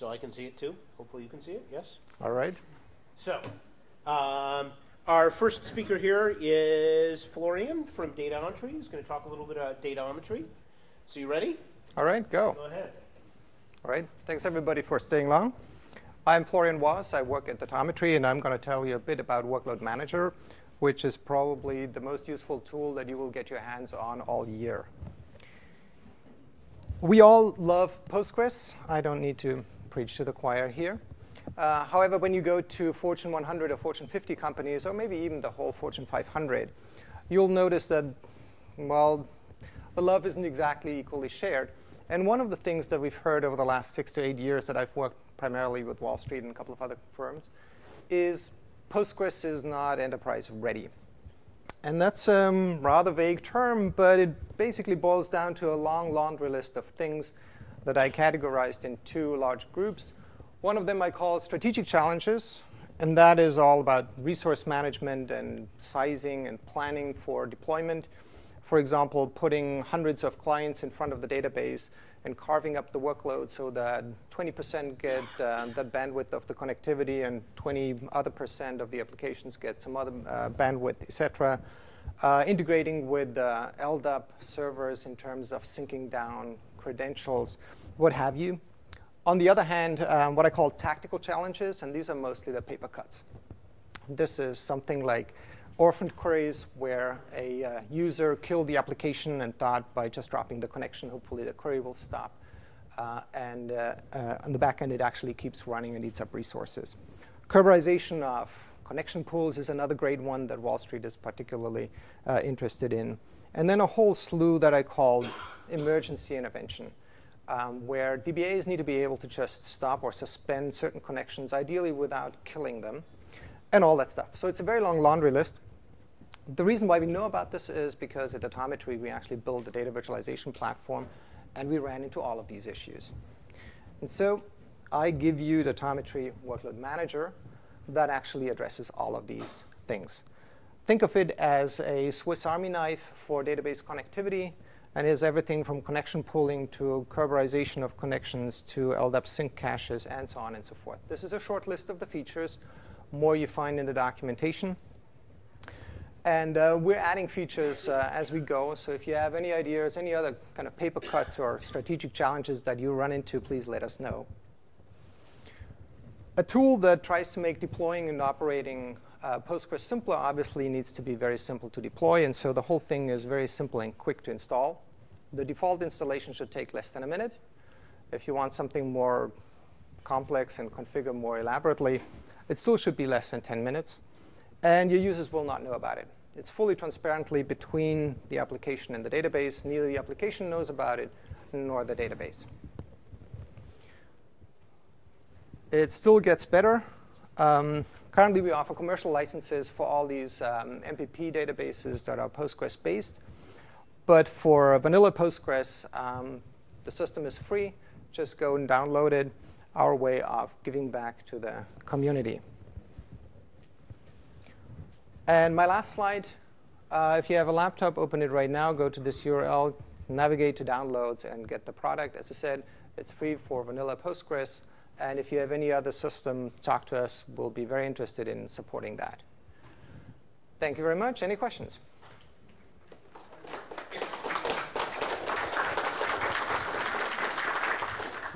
so I can see it too. Hopefully you can see it, yes? All right. So, um, our first speaker here is Florian from Datometry. He's going to talk a little bit about datometry. So you ready? All right, go. Go ahead. All right, thanks everybody for staying long. I'm Florian Waas. I work at Datometry, and I'm going to tell you a bit about Workload Manager, which is probably the most useful tool that you will get your hands on all year. We all love Postgres. I don't need to preach to the choir here. Uh, however, when you go to Fortune 100 or Fortune 50 companies, or maybe even the whole Fortune 500, you'll notice that, well, the love isn't exactly equally shared. And one of the things that we've heard over the last six to eight years that I've worked primarily with Wall Street and a couple of other firms is Postgres is not enterprise ready. And that's a rather vague term, but it basically boils down to a long laundry list of things that I categorized in two large groups. One of them I call strategic challenges, and that is all about resource management and sizing and planning for deployment for example, putting hundreds of clients in front of the database and carving up the workload so that 20% get uh, that bandwidth of the connectivity and 20 other percent of the applications get some other uh, bandwidth, et cetera. Uh, integrating with uh, LDAP servers in terms of syncing down credentials, what have you. On the other hand, um, what I call tactical challenges, and these are mostly the paper cuts. This is something like orphaned queries where a uh, user killed the application and thought by just dropping the connection, hopefully the query will stop. Uh, and uh, uh on the back end, it actually keeps running and eats up resources. Kerberization of connection pools is another great one that Wall Street is particularly uh, interested in. And then a whole slew that I called emergency intervention. Um, where DBAs need to be able to just stop or suspend certain connections, ideally without killing them, and all that stuff. So it's a very long laundry list. The reason why we know about this is because at Datometry, we actually built a data virtualization platform, and we ran into all of these issues. And so I give you the Datometry Workload Manager that actually addresses all of these things. Think of it as a Swiss Army knife for database connectivity, and is everything from connection pooling to Kerberization of connections to LDAP sync caches, and so on and so forth. This is a short list of the features. More you find in the documentation. And uh, we're adding features uh, as we go. So if you have any ideas, any other kind of paper cuts or strategic challenges that you run into, please let us know. A tool that tries to make deploying and operating uh, Postgres simpler obviously needs to be very simple to deploy. And so the whole thing is very simple and quick to install. The default installation should take less than a minute. If you want something more complex and configure more elaborately, it still should be less than 10 minutes and your users will not know about it. It's fully transparently between the application and the database. Neither the application knows about it, nor the database. It still gets better. Um, currently, we offer commercial licenses for all these um, MPP databases that are Postgres-based. But for vanilla Postgres, um, the system is free. Just go and download it, our way of giving back to the community. And my last slide, uh, if you have a laptop, open it right now. Go to this URL, navigate to downloads, and get the product. As I said, it's free for vanilla Postgres. And if you have any other system, talk to us. We'll be very interested in supporting that. Thank you very much. Any questions?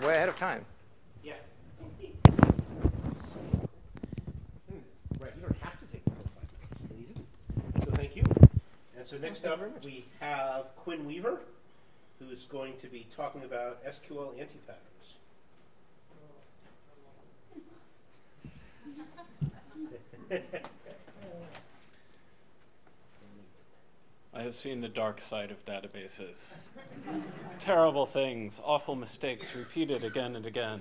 Way ahead of time. Yeah. Hmm. Right. You don't have to take those five minutes. So thank you. And so next up, we have Quinn Weaver, who's going to be talking about SQL anti-patterns. I have seen the dark side of databases. Terrible things, awful mistakes repeated again and again.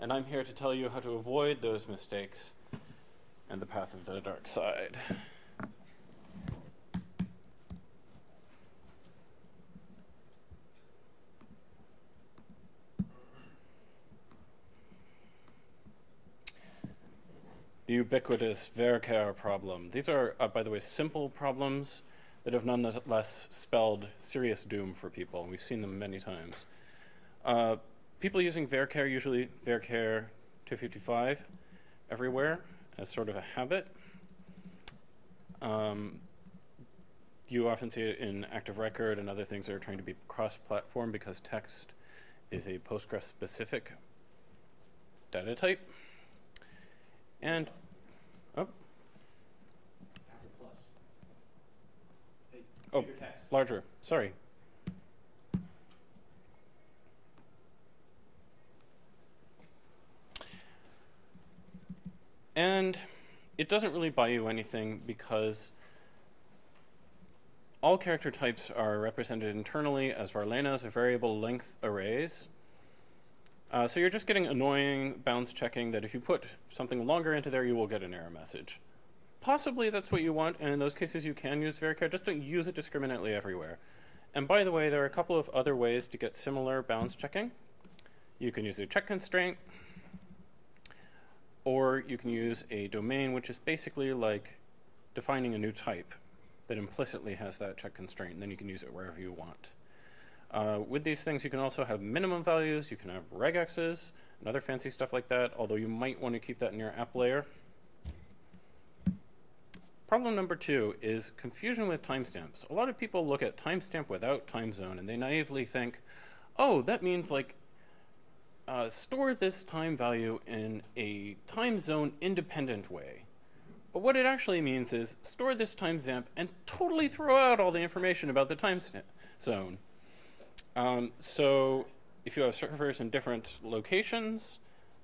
And I'm here to tell you how to avoid those mistakes and the path of the dark side. Ubiquitous varchar problem. These are, uh, by the way, simple problems that have nonetheless spelled serious doom for people. We've seen them many times. Uh, people using varchar usually varchar 255 everywhere as sort of a habit. Um, you often see it in Active Record and other things that are trying to be cross-platform because text is a Postgres-specific data type. And oh, Oh. larger. Sorry. And it doesn't really buy you anything because all character types are represented internally as varlenas or variable length arrays. Uh, so you're just getting annoying bounds checking that if you put something longer into there, you will get an error message. Possibly that's what you want, and in those cases you can use varchar, just don't use it discriminately everywhere. And by the way, there are a couple of other ways to get similar bounds checking. You can use a check constraint, or you can use a domain, which is basically like defining a new type that implicitly has that check constraint, and then you can use it wherever you want. Uh, with these things, you can also have minimum values, you can have regexes, and other fancy stuff like that, although you might want to keep that in your app layer. Problem number two is confusion with timestamps. A lot of people look at timestamp without time zone, and they naively think, oh, that means like uh, store this time value in a time zone independent way. But what it actually means is store this timestamp and totally throw out all the information about the time zone. Um, so if you have servers in different locations,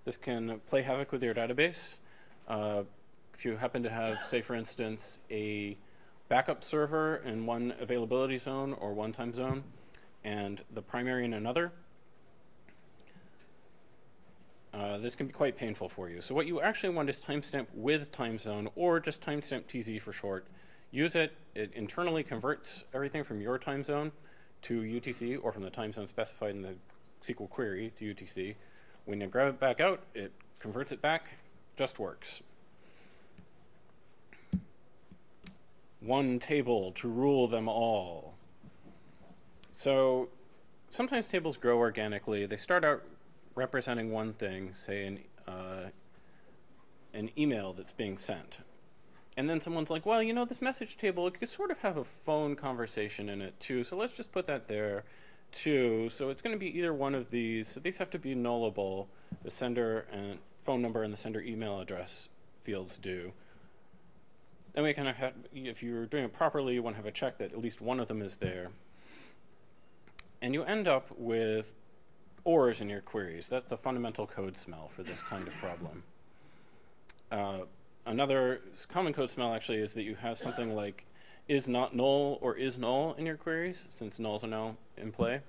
this can play havoc with your database. Uh, if you happen to have, say for instance, a backup server in one availability zone or one time zone, and the primary in another, uh, this can be quite painful for you. So what you actually want is timestamp with time zone or just timestamp TZ for short. Use it, it internally converts everything from your time zone to UTC or from the time zone specified in the SQL query to UTC. When you grab it back out, it converts it back, just works. One table to rule them all. So sometimes tables grow organically. They start out representing one thing, say an, uh, an email that's being sent. And then someone's like, well, you know, this message table, it could sort of have a phone conversation in it too, so let's just put that there too. So it's going to be either one of these. So these have to be nullable. The sender and phone number and the sender email address fields do. And we kind of have, if you're doing it properly, you want to have a check that at least one of them is there. And you end up with ors in your queries. That's the fundamental code smell for this kind of problem. Uh, another common code smell actually is that you have something like is not null or is null in your queries, since nulls are now in play.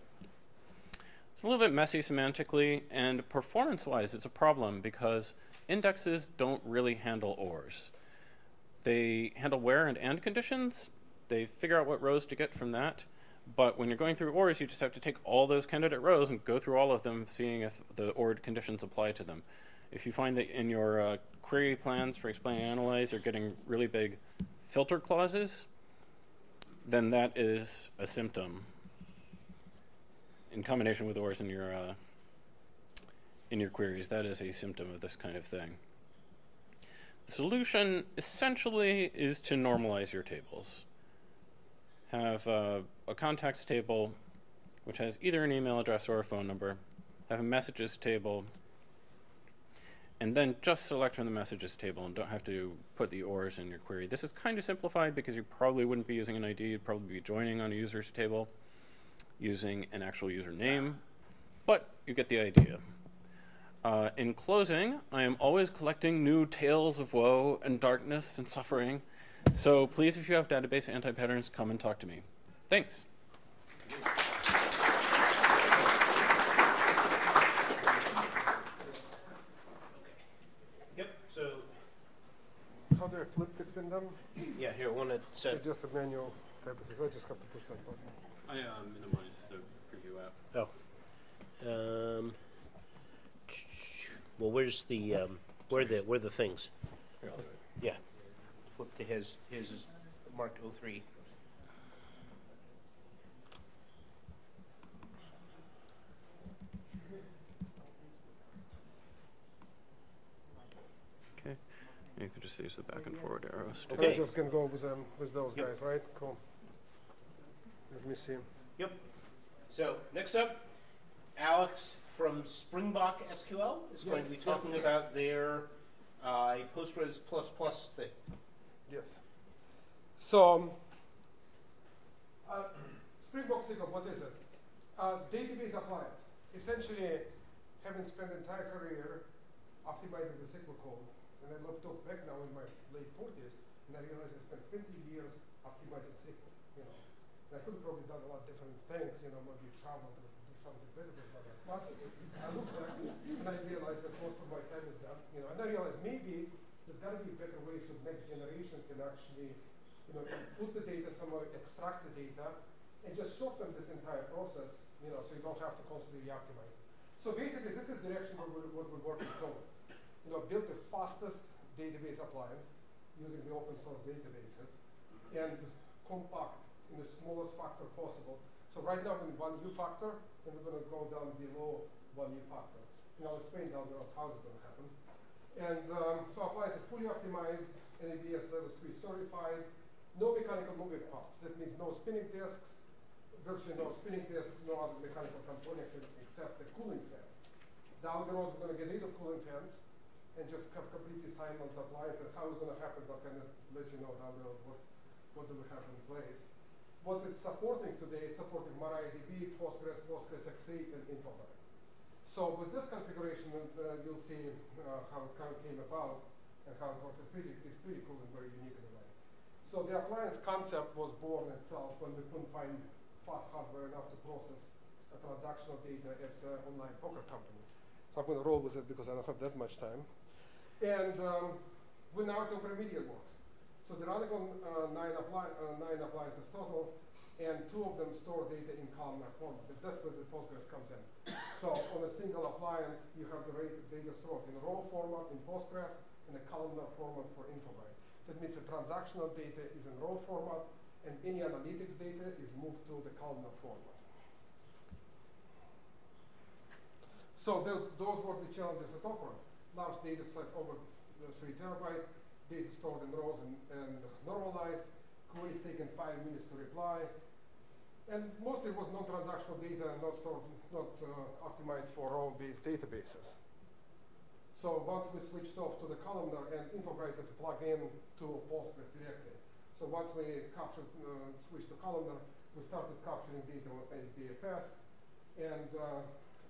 It's a little bit messy semantically, and performance-wise, it's a problem because indexes don't really handle ors. They handle where and and conditions. They figure out what rows to get from that, but when you're going through ORs, you just have to take all those candidate rows and go through all of them, seeing if the ORed conditions apply to them. If you find that in your uh, query plans for explain and analyze are getting really big filter clauses, then that is a symptom in combination with ORs in your uh, in your queries. That is a symptom of this kind of thing. Solution essentially is to normalize your tables. Have uh, a contacts table which has either an email address or a phone number, have a messages table, and then just select from the messages table and don't have to put the ORs in your query. This is kind of simplified because you probably wouldn't be using an ID, you'd probably be joining on a user's table using an actual username, but you get the idea. Uh, in closing, I am always collecting new tales of woe and darkness and suffering so please, if you have database anti-patterns, come and talk to me. Thanks. Yep, so, How do I flip between them? yeah, here, one that said, It's just a manual type of thing, so I just have to push that button. I uh, minimized the preview app. oh. Um, well, where's the, um, where the, where the things? Yeah. Flip to his, his is marked O three. Okay. You can just use the back and forward arrows. Okay. I'm just gonna go with them, with those Yep. guys, right? Cool. Let me see. Yep. So next up, Alex from Springbok SQL is going to be talking yes. about their uh, Postgres plus plus thing. Yes. So, um, uh, Springbok SQL, what is it? Uh, database appliance. Essentially, having spent entire career optimizing the SQL code, and I looked up back now in my late 40s, and I realized I spent 20 years optimizing SQL. You know, and I could have probably done a lot of different things. You know, maybe life. But I look back and I realize that most of my time is done. You know, and I realize maybe there's got to be better ways so next generation can actually, you know, put the data somewhere, extract the data, and just shorten this entire process. You know, so you don't have to constantly optimize. So basically, this is the direction where we're, what we're working towards. You know, build the fastest database appliance using the open source databases and compact in the smallest factor possible. So right now we're in one U factor, and we're going to go down below one U factor. And I'll explain down the road how it's going to happen. And um, so appliance is fully optimized, NEBS level 3 certified, no mechanical moving parts. That means no spinning disks, virtually no spinning disks, no other mechanical components except the cooling fans. Down the road, we're going to get rid of cooling fans and just have completely silent appliance. And how it's going to happen, I'll kind of let you know down the road what, what do we have in place. What it's supporting today, it's supporting MariaDB, Postgres, Postgres X8, and Infobase. So with this configuration, uh, you'll see uh, how it kind of came about and how it works. It's pretty, it's pretty cool and very unique in a way. So the appliance concept was born itself when we couldn't find fast hardware enough to process transactional data at uh, online poker company. So I'm going to roll with it because I don't have that much time. And um, we now have remedial works. So running on uh, nine, appli- uh, nine appliances total, and two of them store data in columnar format. That's where the Postgres comes in. So on a single appliance, you have the data stored in raw format in Postgres and a columnar format for Infobase. That means the transactional data is in raw format, and any analytics data is moved to the columnar format. So those, those were the challenges at Opera. Large data set over three terabyte, data stored in rows and, and normalized, queries taken five minutes to reply, and mostly it was non-transactional data and not stored, not uh, optimized for row-based databases. So once we switched off to the columnar and is plugged in to Postgres directly. So once we captured, uh, switched to columnar, we started capturing data on HDFS, and uh,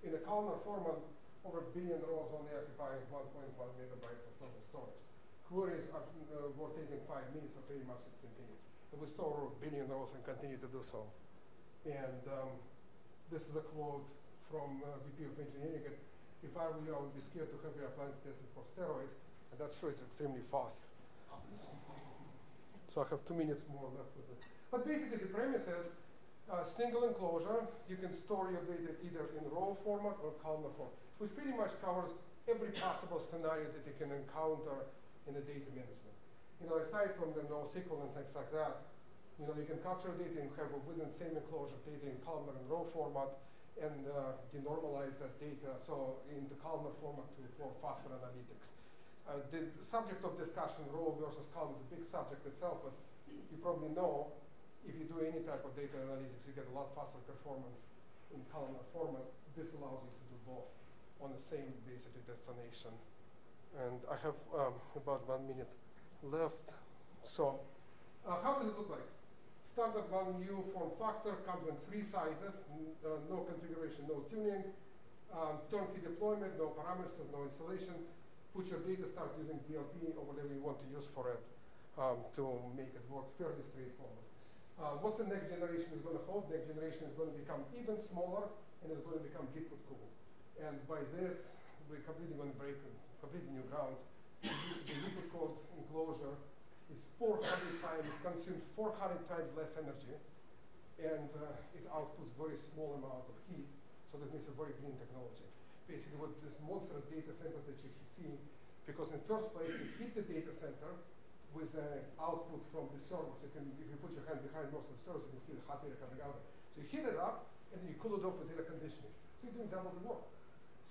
in the columnar format, over a billion rows only occupy 1.1 megabytes of total storage. Queries are, uh, were taking five minutes or pretty much instantaneous. And we store billion rows and continue to do so. And um, this is a quote from uh, VP of Engineering. It, if I were you, I would be scared to have your appliance tested for steroids, and that's sure it's extremely fast. So I have two minutes more left with it. But basically, the premise is uh, single enclosure. You can store your data either in row format or columnar format, which pretty much covers every possible scenario that you can encounter in the data management. You know, aside from the NoSQL and things like that, you know, you can capture data and have within same enclosure data in columnar and row format and uh, denormalize that data so in the columnar format to, for faster analytics. Uh, the subject of discussion, row versus column, is a big subject itself, but you probably know if you do any type of data analytics, you get a lot faster performance in columnar format. This allows you to do both on the same basically destination. And I have um, about one minute left. So, uh, how does it look like? Standard one U form factor comes in three sizes, uh, no configuration, no tuning, um, turnkey deployment, no parameters, no installation. Put your data, start using DLP or whatever you want to use for it um, to make it work fairly straightforward. Uh, what's the next generation is going to hold? Next generation is going to become even smaller and is going to become liquid cooled. And by this, we're completely going to break completely new ground. the liquid cooled enclosure is 400 times, consumes 400 times less energy, and uh, it outputs very small amount of heat. So that means a very green technology. Basically, what this monster data center that you see, because in first place, you heat the data center with uh, output from the servers. You can, if you put your hand behind most of the servers, you can see the hot data coming out. So you heat it up, and you cool it off with air conditioning. So you're doing double the work.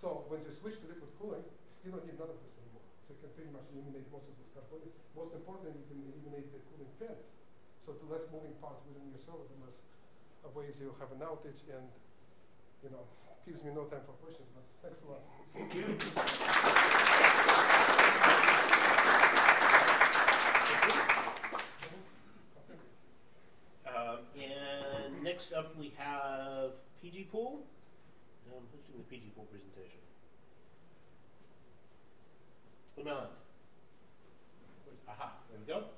So when you switch to liquid cooling, you don't need none of this anymore. So you can pretty much eliminate most of those components. Most importantly, you can eliminate the cooling fans. So the less moving parts within your server, the less uh, ways you have an outage and, you know, gives me no time for questions, but thanks a lot. Thank you. Um, and next up, we have PG Pool. Um, who's doing the PG4 presentation? Lamella. Aha, there we go.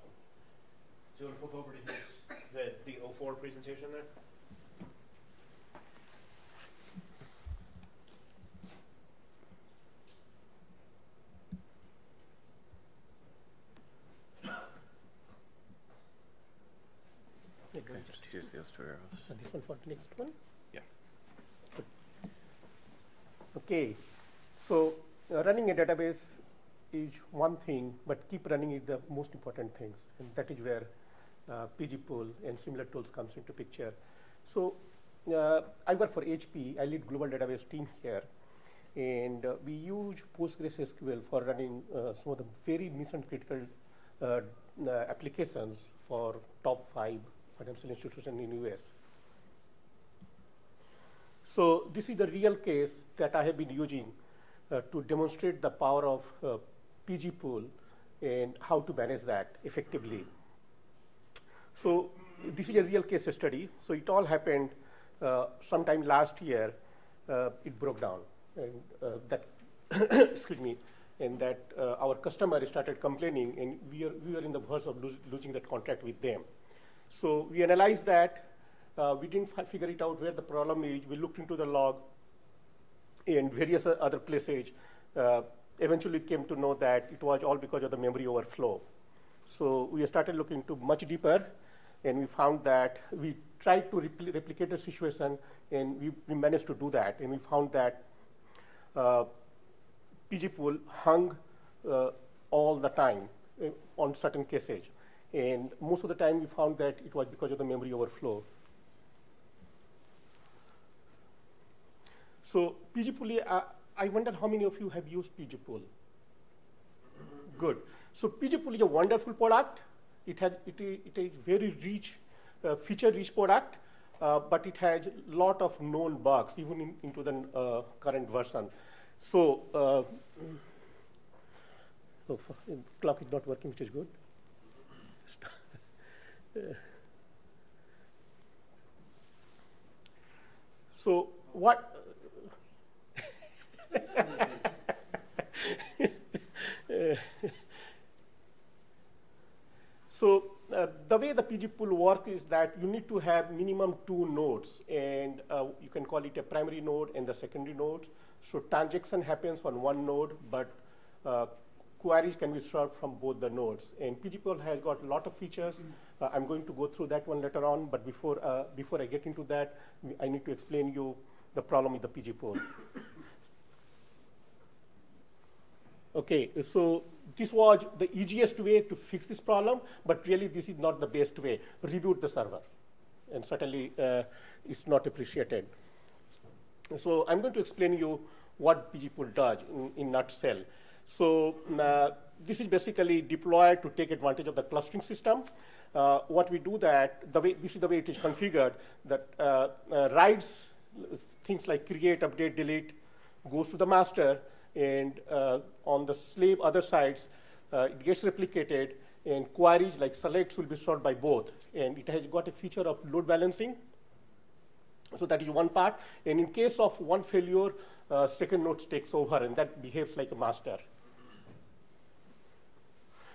Do you want to flip over to his, the, the 04 presentation there? Okay, just use those two arrows. Uh, This one for the next one? Yeah. Good. Okay, so uh, running a database is one thing, but keep running is the most important things, and that is where uh, PG pool and similar tools comes into picture. So uh, I work for HP. I lead global database team here, and uh, we use PostgreSQL for running uh, some of the very mission critical uh, uh, applications for top five financial institutions in US. So this is the real case that I have been using uh, to demonstrate the power of uh, PG pool and how to manage that effectively. So this is a real case study. So it all happened uh, sometime last year. Uh, it broke down, and uh, that excuse me, and that uh, our customer started complaining, and we are we were in the verge of lose, losing that contract with them. So we analyzed that. Uh, we didn't figure it out where the problem is. We looked into the log and various other places. Uh, eventually came to know that it was all because of the memory overflow. So we started looking into much deeper, and we found that we tried to repli- replicate the situation, and we, we managed to do that. And we found that uh, PG pool hung uh, all the time uh, on certain cases. And most of the time we found that it was because of the memory overflow. So pgpool, uh, I wonder how many of you have used pgpool. Good. So pgpool is a wonderful product. It has it is, it is very rich, uh, feature-rich product, uh, but it has a lot of known bugs even in, into the uh, current version. So uh, oh, clock is not working, which is good. So what? So uh, the way the PG pool works is that you need to have minimum two nodes, and uh, you can call it a primary node and the secondary node. So transaction happens on one node, but uh, queries can be served from both the nodes. And PG pool has got a lot of features. Uh, I'm going to go through that one later on, but before uh, before I get into that, I need to explain you the problem with the PG pool. Okay, so this was the easiest way to fix this problem, but really this is not the best way. Reboot the server, and certainly uh, it's not appreciated. So I'm going to explain you what PG pool does in, in nutshell. So uh, this is basically deployed to take advantage of the clustering system. Uh, what we do that, the way, this is the way it is configured, that uh, uh, writes things like create, update, delete, goes to the master, and uh, on the slave other sides, uh, it gets replicated, and queries like selects will be solved by both. And it has got a feature of load balancing. So that is one part. And in case of one failure, uh, second node takes over, and that behaves like a master.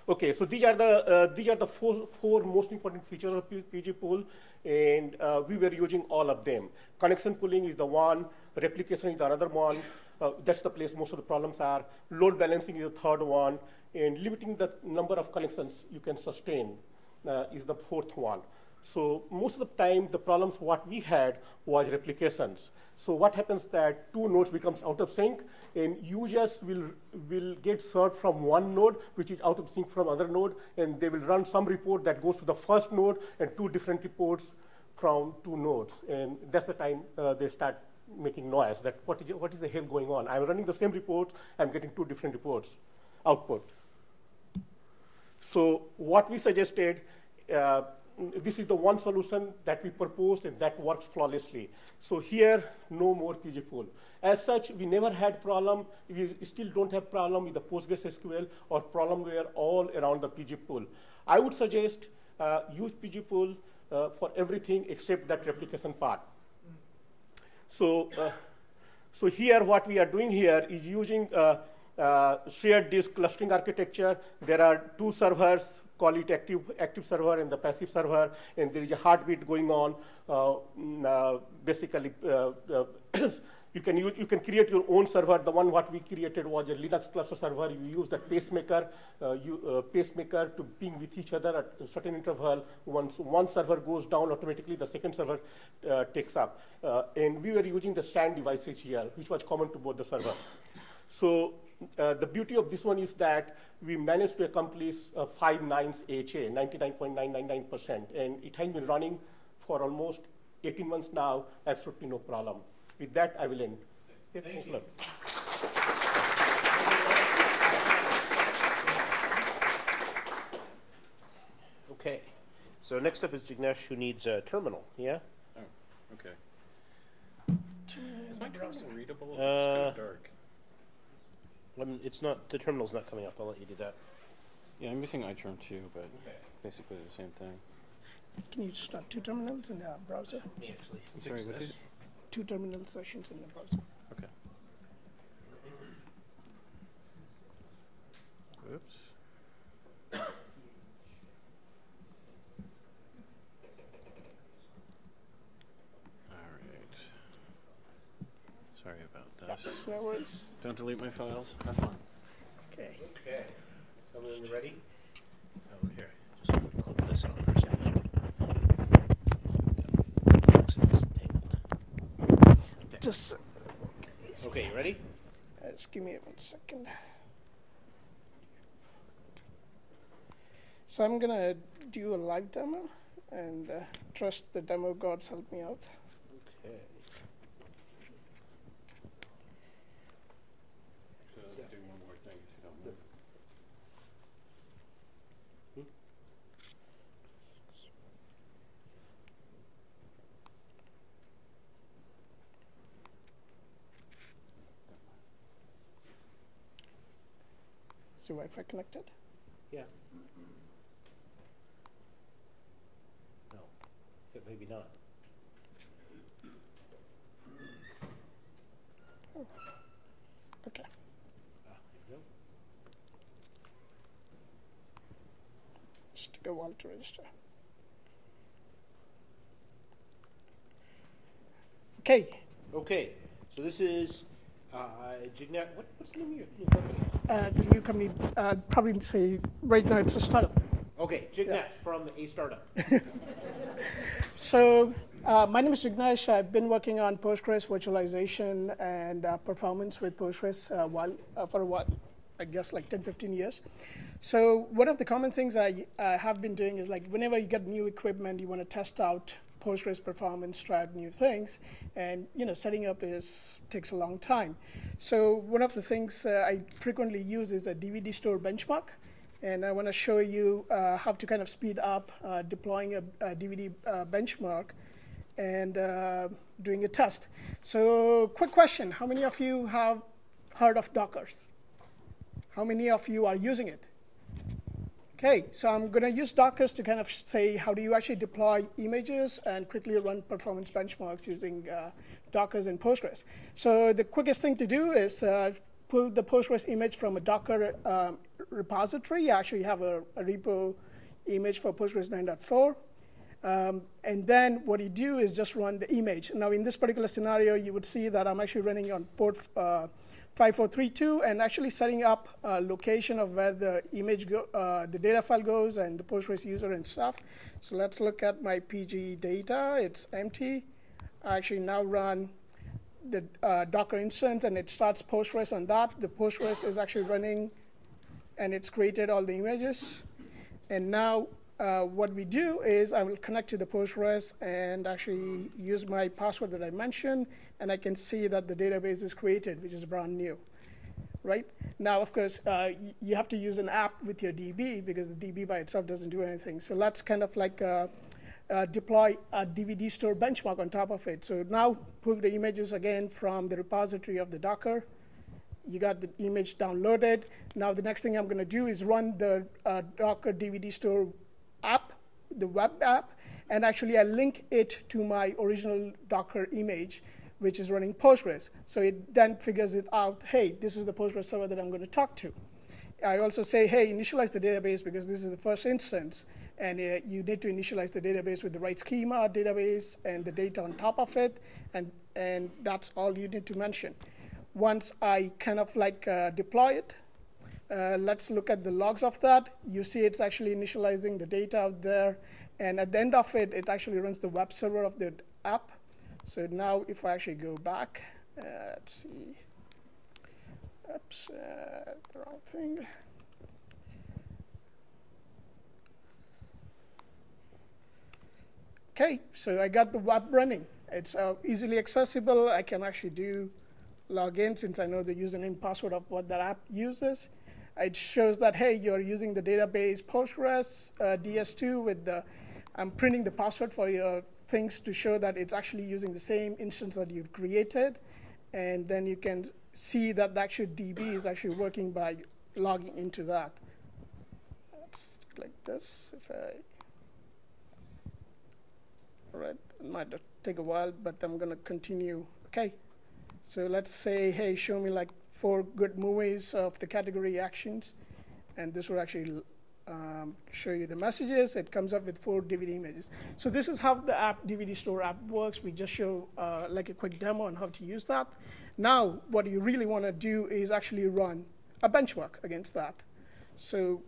Okay, so these are the uh, these are the four four most important features of PG pool, and uh, we were using all of them. Connection pooling is the one, replication is the another one. Uh, that's the place most of the problems are. Load balancing is the third one, and limiting the number of connections you can sustain uh, is the fourth one. So most of the time, the problems what we had was replications. So what happens that two nodes becomes out of sync, and users will will get served from one node, which is out of sync from other node, and they will run some report that goes to the first node and two different reports from two nodes, and that's the time uh, they start making noise. That what is what is the hell going on? I'm running the same report, I'm getting two different reports. output. So what we suggested, uh, this is the one solution that we proposed and that works flawlessly. So here, no more PG pool. As such, we never had problem, we still don't have problem with the PostgreSQL or problem where all around the PG pool. I would suggest uh, use PG pool uh, for everything except that replication part. So, uh, so here what we are doing here is using uh, uh, shared disk clustering architecture. There are two servers, call it active, active server and the passive server, and there is a heartbeat going on. Uh, mm, basically, you can use, you can create your own server. The one what we created was a Linux cluster server. You use that pacemaker, uh, you, uh, pacemaker to ping with each other at a certain interval. Once one server goes down, automatically the second server uh, takes up. Uh, and we were using the SAN devices here, which was common to both the servers. So uh, the beauty of this one is that we managed to accomplish uh, five nines HA, 99.999%, and it has been running for almost 18 months now, absolutely no problem. With that, I will end. Yes, Thank you. Okay. So next up is Jignesh, who needs a terminal. Yeah. Oh, okay. Is my browser readable? It's Uh, kind of dark. It's not. The terminal's not coming up. I'll let you do that. Yeah, I'm using iCharm too, but basically the same thing. Can you start two terminals in the browser? Me actually. I'm sorry, what did? Two terminal sessions in the browser. Okay. Oops. All right. Sorry about this. No worries. Don't delete my files. Have fun. Okay. Okay. Tell me when you're ready. Oh, here. Just clip this on or something. Looks like it's tabled. Just, Okay, you ready? uh, just give me one second. So I'm gonna do a live demo and uh, trust the demo gods help me out. Okay. So do one more thing if you don't mind. The Wi-Fi connected? Yeah. No. So maybe not. Okay. Ah, there you go. Just while to register. Okay. Okay. So this is uh, Jignesh. What, what's the name of your company? Uh, the new company, uh, probably say right now it's a startup. Okay, Jignesh from A Startup. So uh, my name is Jignesh. I've been working on Postgres virtualization and uh, performance with Postgres uh, while, uh, for a while, I guess like 10, 15 years. So one of the common things I uh, have been doing is like whenever you get new equipment, you want to test out Postgres performance, try out new things, and you know setting up is takes a long time. So one of the things uh, I frequently use is a DVD store benchmark. And I want to show you uh, how to kind of speed up uh, deploying a, a DVD uh, benchmark and uh, doing a test. So, quick question How many of you have heard of Dockers? How many of you are using it? Okay, so I'm going to use Dockers to kind of say how do you actually deploy images and quickly run performance benchmarks using uh, and Postgres. So the quickest thing to do is uh, pull the Postgres image from a Docker um, repository. You actually have a, a repo image for Postgres 9.4. Um, and then what you do is just run the image. Now, in this particular scenario, you would see that I'm actually running on port uh, 5432 and actually setting up a location of where the image, go, uh, the data file goes and the Postgres user and stuff. So let's look at my PG data. It's empty. I actually now run the uh, Docker instance and it starts Postgres on that. The Postgres is actually running and it's created all the images. And now uh, what we do is I will connect to the Postgres and actually use my password that I mentioned, and I can see that the database is created, which is brand new. right? Now, of course, uh, you have to use an app with your DB because the DB by itself doesn't do anything. So let's kind of like uh, uh, deploy a DVD store benchmark on top of it. So now pull the images again from the repository of the Docker. You got the image downloaded. Now the next thing I'm going to do is run the uh, Docker DVD store app, the web app, and actually I link it to my original Docker image, which is running Postgres. So it then figures it out, hey, this is the Postgres server that I'm going to talk to. I also say, hey, initialize the database because this is the first instance, and uh, you need to initialize the database with the right schema database and the data on top of it, and, and that's all you need to mention. Once I kind of like uh, deploy it, uh, let's look at the logs of that. You see it's actually initializing the data out there. And at the end of it, it actually runs the web server of the app. So now if I actually go back, uh, let's see. Oops, uh, the wrong thing. Okay, so I got the web running. It's uh, easily accessible. I can actually do login since I know the username password of what that app uses. It shows that, hey, you're using the database Postgres uh, DS2 with the, I'm printing the password for your things to show that it's actually using the same instance that you've created. And then you can see that the actual DB is actually working by logging into that. Let's click this. If I, all right, it might take a while, but I'm gonna continue. Okay, so let's say, hey, show me like four good movies of the category actions, and this will actually um, show you the messages. It comes up with four DVD images. So this is how the app DVD Store app works. We just show uh, like a quick demo on how to use that. Now, what you really want to do is actually run a benchmark against that. So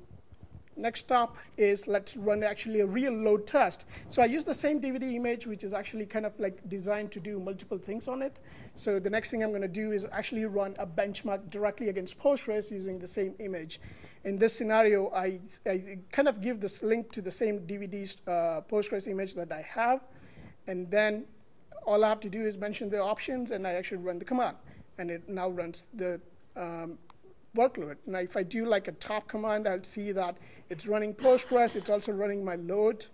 next stop is let's run actually a real load test. So I use the same DVD image, which is actually kind of like designed to do multiple things on it. So the next thing I'm going to do is actually run a benchmark directly against Postgres using the same image. In this scenario, I, I kind of give this link to the same DVD uh, Postgres image that I have, and then all I have to do is mention the options, and I actually run the command, and it now runs the um, workload. Now, if I do like a top command, I'll see that it's running Postgres. It's also running my load.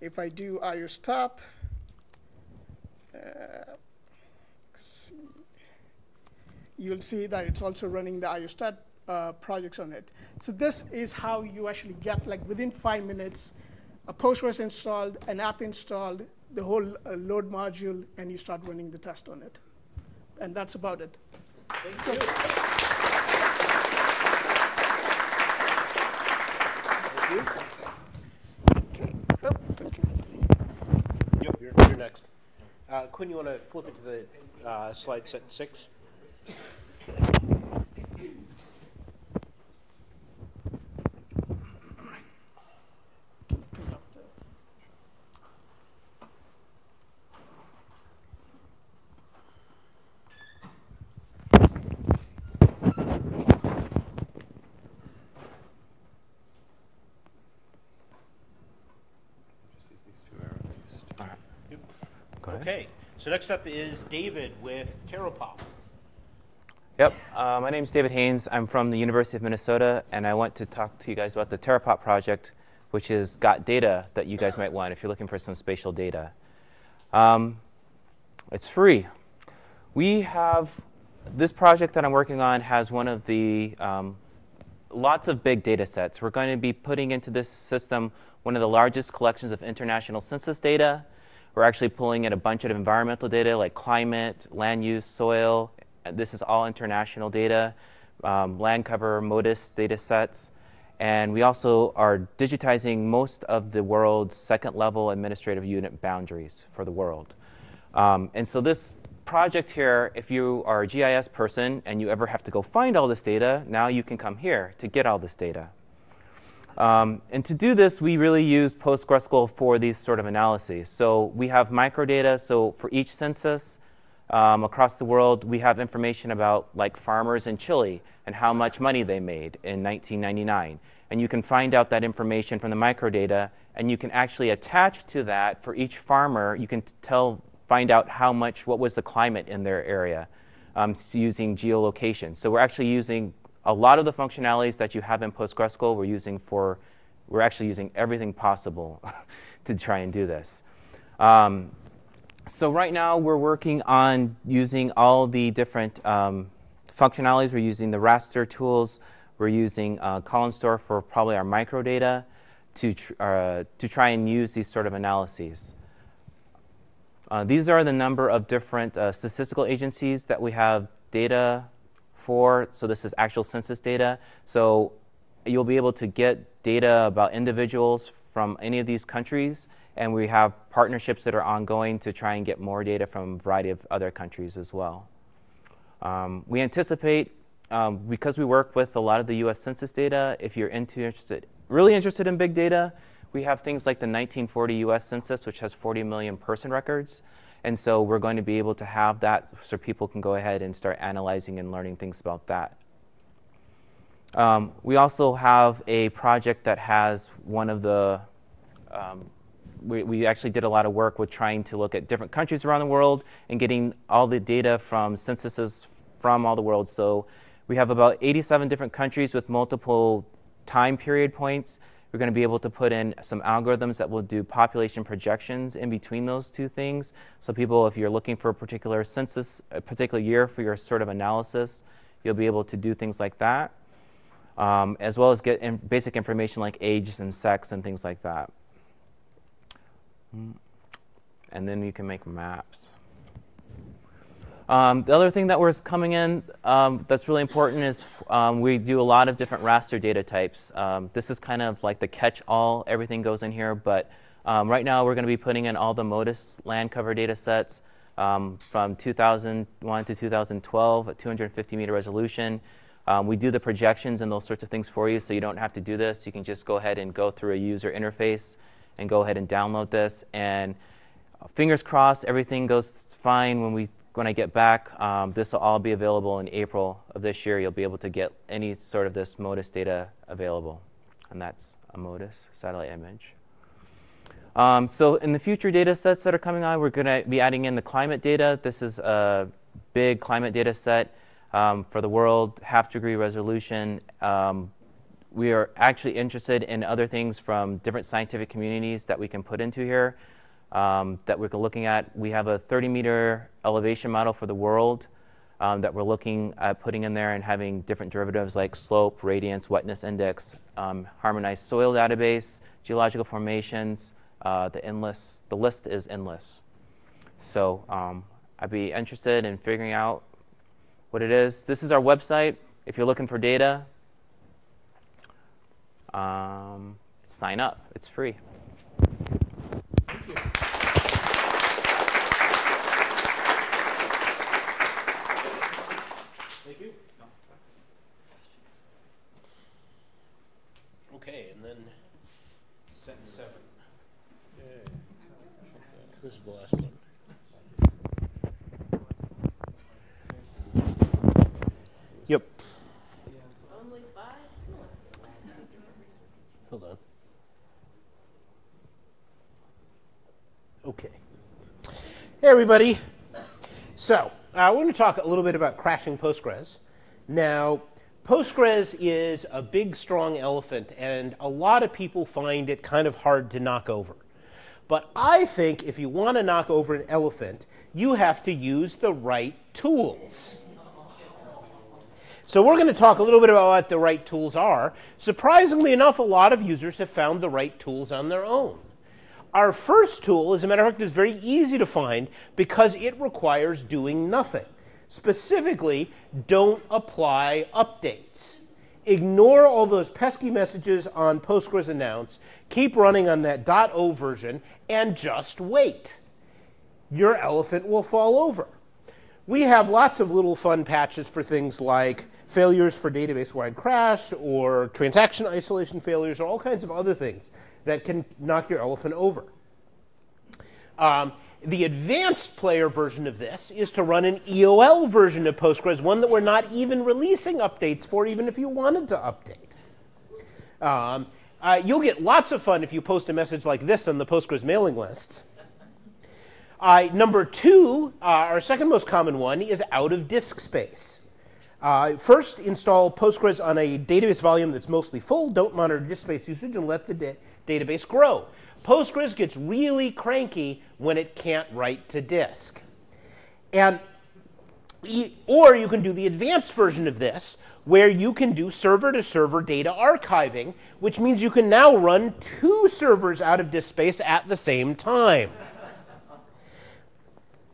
If I do iostat, uh, you'll see that it's also running the iostat uh, projects on it. So this is how you actually get, like within five minutes, a Postgres installed, an app installed, the whole uh, load module, and you start running the test on it. And that's about it. Thank you. You. Oh, thank you. Yep, you're, you're next. Uh, Quinn, you want to flip it to the uh, slide set six? Go ahead. Okay, so next up is David with Terrapop. Yep. Uh, my name is David Haynes. I'm from the University of Minnesota, and I want to talk to you guys about the Terrapop project, which has got data that you guys might want if you're looking for some spatial data. Um, it's free. We have this project that I'm working on has one of the um, lots of big data sets. We're going to be putting into this system one of the largest collections of international census data. We're actually pulling in a bunch of environmental data like climate, land use, soil. This is all international data, um, land cover, MODIS data sets. And we also are digitizing most of the world's second level administrative unit boundaries for the world. Um, and so this project here, if you are a GIS person and you ever have to go find all this data, now you can come here to get all this data. Um, and to do this, we really use PostgreSQL for these sort of analyses. So we have microdata. So for each census um, across the world, we have information about like farmers in Chile and how much money they made in 1999. And you can find out that information from the microdata, and you can actually attach to that for each farmer. You can tell, find out how much, what was the climate in their area um, using geolocation. So we're actually using a lot of the functionalities that you have in PostgreSQL we're using for, we're actually using everything possible to try and do this. Um, so right now we're working on using all the different um, functionalities. We're using the raster tools. We're using uh, column store for probably our microdata to, tr uh, to try and use these sort of analyses. Uh, these are the number of different uh, statistical agencies that we have data So this is actual census data. So you'll be able to get data about individuals from any of these countries. And we have partnerships that are ongoing to try and get more data from a variety of other countries as well. Um, we anticipate, um, because we work with a lot of the US Census data, if you're interested, really interested in big data, we have things like the 1940 US Census, which has 40 million person records. And so we're going to be able to have that so people can go ahead and start analyzing and learning things about that. Um, we also have a project that has one of the, um, we, we actually did a lot of work with trying to look at different countries around the world and getting all the data from censuses from all the world. So we have about 87 different countries with multiple time period points we're going to be able to put in some algorithms that will do population projections in between those two things. So people, if you're looking for a particular census, a particular year for your sort of analysis, you'll be able to do things like that, um, as well as get in basic information like age and sex and things like that. And then you can make maps. Um, the other thing that was coming in um, that's really important is um, we do a lot of different raster data types. Um, this is kind of like the catch-all, everything goes in here, but um, right now we're going to be putting in all the MODIS land cover data sets um, from 2001 to 2012 at 250 meter resolution. we do the projections and those sorts of things for you, so you don't have to do this. You can just go ahead and go through a user interface and go ahead and download this. And fingers crossed, everything goes fine when we when I get back, um, this will all be available in April of this year. You'll be able to get any sort of this MODIS data available. And that's a MODIS satellite image. Um, so in the future data sets that are coming on, we're going to be adding in the climate data. This is a big climate data set um, for the world, half degree resolution. Um, we are actually interested in other things from different scientific communities that we can put into here um, that we're looking at. We have a 30 meter elevation model for the world um, that we're looking at putting in there and having different derivatives like slope, radiance, wetness index, um, harmonized soil database, geological formations, uh, the endless, the list is endless. So um, I'd be interested in figuring out what it is. This is our website. If you're looking for data, um, sign up. It's free. This is the last one. Yep. Only five? Hold on. Okay. Hey, everybody. So, uh, we're going to talk a little bit about crashing Postgres. Now, Postgres is a big, strong elephant, and a lot of people find it kind of hard to knock over. But I think if you want to knock over an elephant, you have to use the right tools. So we're going to talk a little bit about what the right tools are. Surprisingly enough, a lot of users have found the right tools on their own. Our first tool, as a matter of fact, is very easy to find because it requires doing nothing. Specifically, don't apply updates. Ignore all those pesky messages on Postgres announce. Keep running on that .o version and just wait. Your elephant will fall over. We have lots of little fun patches for things like failures for database-wide crash or transaction isolation failures or all kinds of other things that can knock your elephant over. Um, the advanced player version of this is to run an EOL version of Postgres, one that we're not even releasing updates for, even if you wanted to update. Um, uh, you'll get lots of fun if you post a message like this on the Postgres mailing lists. Uh, number two, uh, our second most common one, is out of disk space. Uh, first, install Postgres on a database volume that's mostly full. Don't monitor disk space usage and let the database grow. Postgres gets really cranky when it can't write to disk. And or you can do the advanced version of this, where you can do server to server data archiving, which means you can now run two servers out of disk space at the same time.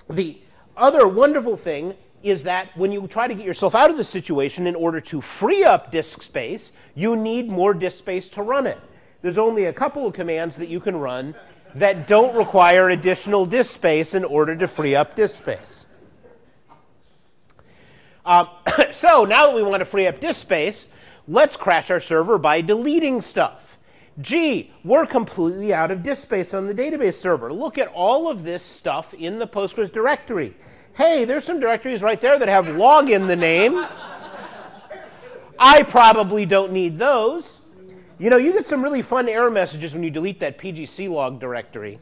the other wonderful thing is that when you try to get yourself out of the situation in order to free up disk space, you need more disk space to run it. There's only a couple of commands that you can run that don't require additional disk space in order to free up disk space. Um, so now that we want to free up disk space, let's crash our server by deleting stuff. Gee, we're completely out of disk space on the database server. Look at all of this stuff in the Postgres directory hey, there's some directories right there that have log in the name. I probably don't need those. You know, you get some really fun error messages when you delete that pg_clog directory.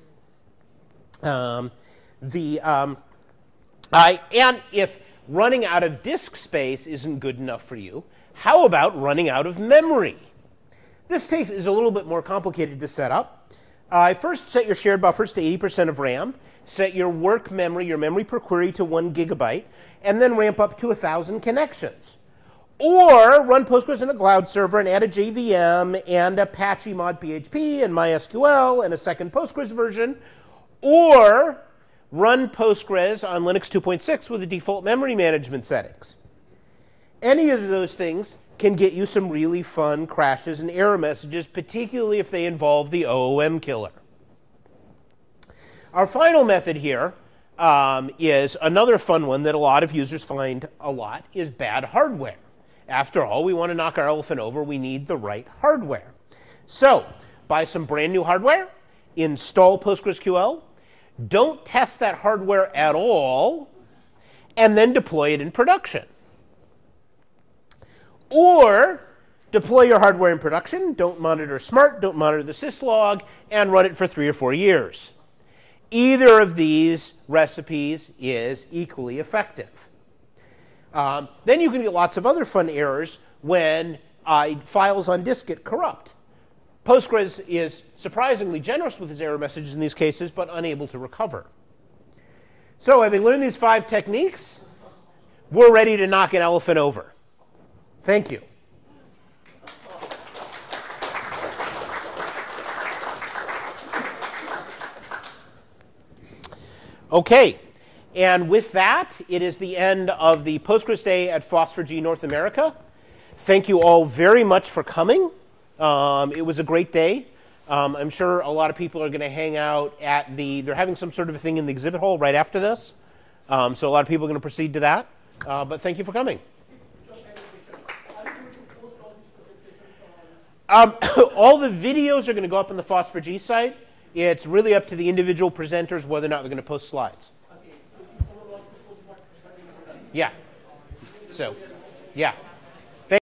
Um, the, um, I, and if running out of disk space isn't good enough for you, how about running out of memory? This takes, is a little bit more complicated to set up. Uh, first set your shared buffers to 80% of RAM set your work memory, your memory per query to one gigabyte, and then ramp up to 1,000 connections. Or run Postgres in a cloud server and add a JVM and Apache mod PHP and MySQL and a second Postgres version. Or run Postgres on Linux 2.6 with the default memory management settings. Any of those things can get you some really fun crashes and error messages, particularly if they involve the OOM killer. Our final method here um, is another fun one that a lot of users find a lot is bad hardware. After all, we want to knock our elephant over. We need the right hardware. So buy some brand new hardware, install PostgreSQL, don't test that hardware at all, and then deploy it in production. Or deploy your hardware in production, don't monitor SMART, don't monitor the syslog, and run it for three or four years. Either of these recipes is equally effective. Um, then you can get lots of other fun errors when uh, files on disk get corrupt. Postgres is surprisingly generous with its error messages in these cases, but unable to recover. So having learned these five techniques, we're ready to knock an elephant over. Thank you. Okay, and with that, it is the end of the Postgres Day at FOSS4G North America. Thank you all very much for coming. Um, it was a great day. Um, I'm sure a lot of people are going to hang out at the, they're having some sort of a thing in the exhibit hall right after this. Um, so a lot of people are going to proceed to that. Uh, but thank you for coming. Um, all the videos are going to go up on the FOSS4G site. It's really up to the individual presenters whether or not they're going to post slides. Yeah. So, yeah.